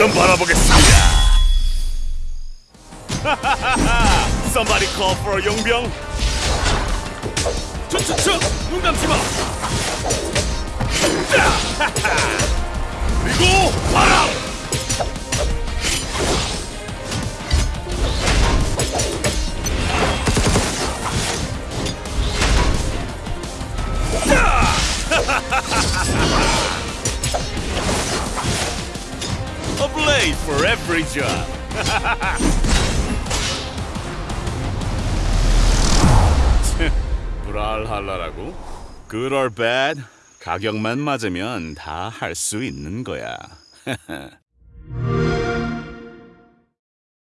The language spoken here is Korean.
좀 바라보겠습니다. Somebody call for 용병. 추추추 눈 감지 마. A blade for every job. 브랄할라라고? Good or bad? 가격만 맞으면 다 할 수 있는 거야.